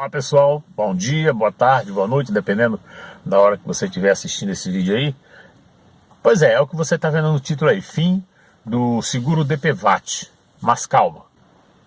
Olá pessoal, bom dia, boa tarde, boa noite, dependendo da hora que você estiver assistindo esse vídeo aí. Pois é, é o que você está vendo no título aí, fim do seguro DPVAT, mas calma.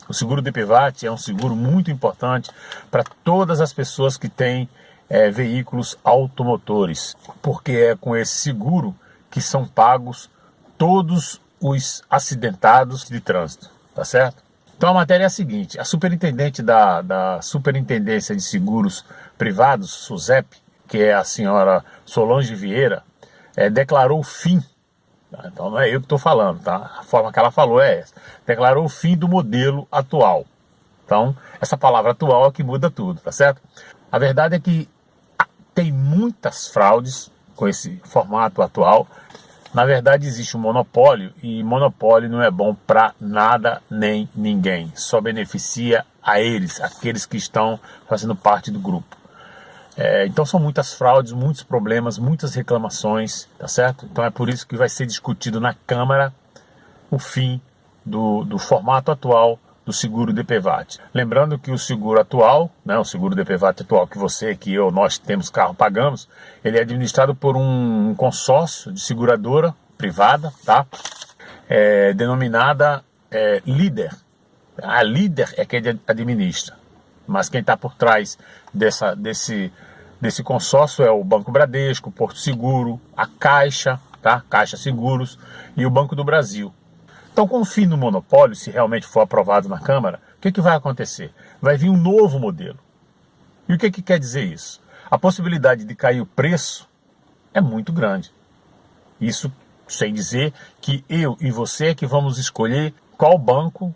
O seguro DPVAT é um seguro muito importante para todas as pessoas que têm é, veículos automotores, porque é com esse seguro que são pagos todos os acidentados de trânsito, tá certo? Então a matéria é a seguinte, a superintendente da, da Superintendência de Seguros Privados, SUSEP, que é a senhora Solange Vieira, é, declarou o fim, tá? então não é eu que estou falando, tá? a forma que ela falou é essa, declarou o fim do modelo atual. Então, essa palavra atual é que muda tudo, tá certo? A verdade é que tem muitas fraudes com esse formato atual, na verdade existe um monopólio e monopólio não é bom para nada nem ninguém. Só beneficia a eles, aqueles que estão fazendo parte do grupo. É, então são muitas fraudes, muitos problemas, muitas reclamações, tá certo? Então é por isso que vai ser discutido na Câmara o fim do, do formato atual do seguro DPVAT. Lembrando que o seguro atual, né, o seguro DPVAT atual que você, que eu, nós temos carro, pagamos, ele é administrado por um consórcio de seguradora privada, tá? É, denominada é, Líder. A Líder é quem administra, mas quem está por trás dessa, desse, desse consórcio é o Banco Bradesco, Porto Seguro, a Caixa, tá? Caixa Seguros e o Banco do Brasil. Então, com o fim do monopólio, se realmente for aprovado na Câmara, o que, que vai acontecer? Vai vir um novo modelo. E o que, que quer dizer isso? A possibilidade de cair o preço é muito grande. Isso sem dizer que eu e você é que vamos escolher qual banco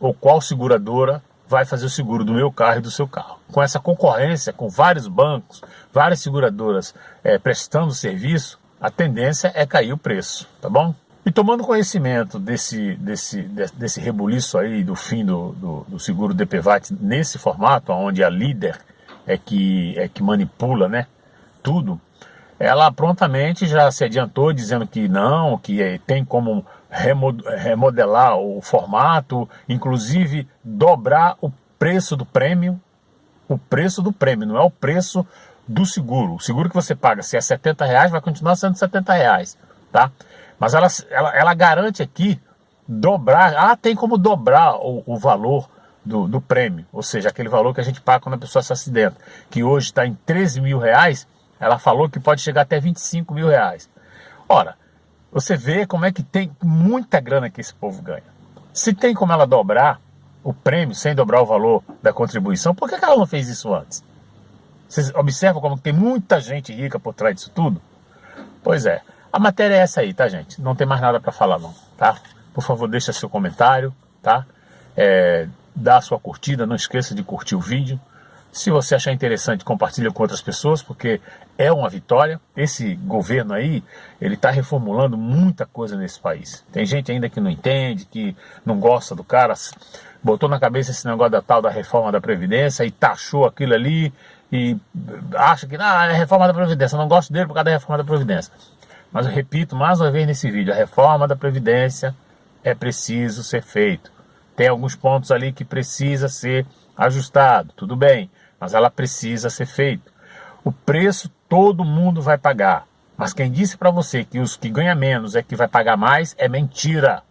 ou qual seguradora vai fazer o seguro do meu carro e do seu carro. Com essa concorrência, com vários bancos, várias seguradoras é, prestando serviço, a tendência é cair o preço, tá bom? E tomando conhecimento desse, desse, desse rebuliço aí do fim do, do, do seguro DPVAT nesse formato, onde a líder é que, é que manipula né, tudo, ela prontamente já se adiantou dizendo que não, que tem como remodelar o formato, inclusive dobrar o preço do prêmio, o preço do prêmio, não é o preço do seguro. O seguro que você paga, se é 70 reais, vai continuar sendo 70 reais, tá? Mas ela, ela, ela garante aqui dobrar, ah, tem como dobrar o, o valor do, do, prêmio, ou seja, aquele valor que a gente paga quando a pessoa se acidenta, que hoje está em 13 mil reais, ela falou que pode chegar até 25 mil reais. Ora, você vê como é que tem muita grana que esse povo ganha. Se tem como ela dobrar o prêmio sem dobrar o valor da contribuição, por que ela não fez isso antes? Vocês observam como tem muita gente rica por trás disso tudo? Pois é, a matéria é essa aí, tá, gente? Não tem mais nada para falar, não, tá? Por favor, deixa seu comentário, tá? É, dá sua curtida, não esqueça de curtir o vídeo. Se você achar interessante, compartilha com outras pessoas, porque é uma vitória. Esse governo aí, ele está reformulando muita coisa nesse país. Tem gente ainda que não entende, que não gosta do cara, botou na cabeça esse negócio da tal da reforma da Previdência e taxou aquilo ali e acha que ah, é reforma da Previdência, não gosto dele por causa da reforma da Previdência. Mas eu repito mais uma vez nesse vídeo, a reforma da Previdência é preciso ser feito. Tem alguns pontos ali que precisa ser ajustado, tudo bem, mas ela precisa ser feita. O preço todo mundo vai pagar, mas quem disse para você que os que ganham menos é que vai pagar mais é mentira.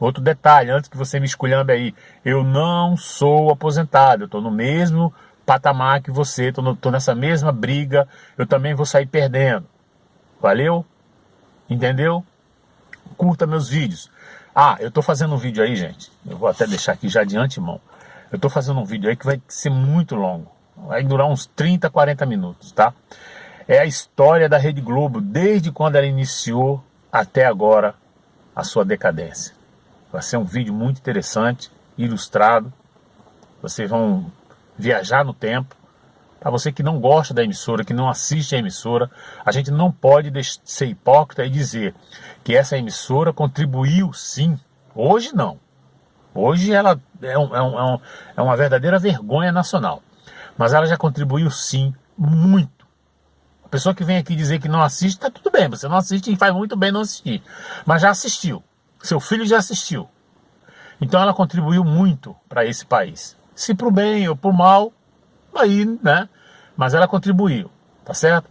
Outro detalhe, antes que você me esculhambe aí, eu não sou aposentado, eu estou no mesmo patamar que você, estou nessa mesma briga, eu também vou sair perdendo. Valeu? Entendeu? Curta meus vídeos. Ah, eu estou fazendo um vídeo aí, gente. Eu vou até deixar aqui já de antemão. Eu estou fazendo um vídeo aí que vai ser muito longo. Vai durar uns 30, 40 minutos, tá? É a história da Rede Globo, desde quando ela iniciou até agora a sua decadência. Vai ser um vídeo muito interessante, ilustrado. Vocês vão viajar no tempo para você que não gosta da emissora, que não assiste a emissora, a gente não pode ser hipócrita e dizer que essa emissora contribuiu sim. Hoje não. Hoje ela é, é, um, é, um, é uma verdadeira vergonha nacional. Mas ela já contribuiu sim, muito. A pessoa que vem aqui dizer que não assiste, tá tudo bem. Você não assiste e faz muito bem não assistir. Mas já assistiu. Seu filho já assistiu. Então ela contribuiu muito para esse país. Se para o bem ou para o mal, aí, né? Mas ela contribuiu, tá certo?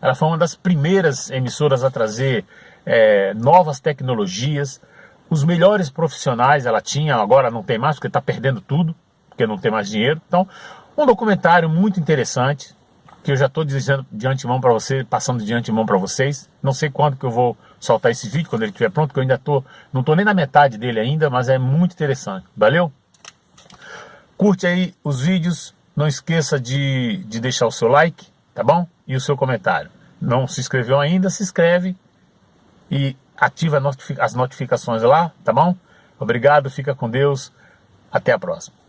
Ela foi uma das primeiras emissoras a trazer é, novas tecnologias, os melhores profissionais ela tinha, agora não tem mais, porque está perdendo tudo, porque não tem mais dinheiro. Então, um documentário muito interessante, que eu já estou dizendo de antemão para você, passando de antemão para vocês. Não sei quando que eu vou soltar esse vídeo, quando ele estiver pronto, que eu ainda tô, não estou nem na metade dele ainda, mas é muito interessante. Valeu? Curte aí os vídeos, não esqueça de, de deixar o seu like, tá bom? E o seu comentário. Não se inscreveu ainda, se inscreve e ativa as notificações lá, tá bom? Obrigado, fica com Deus, até a próxima.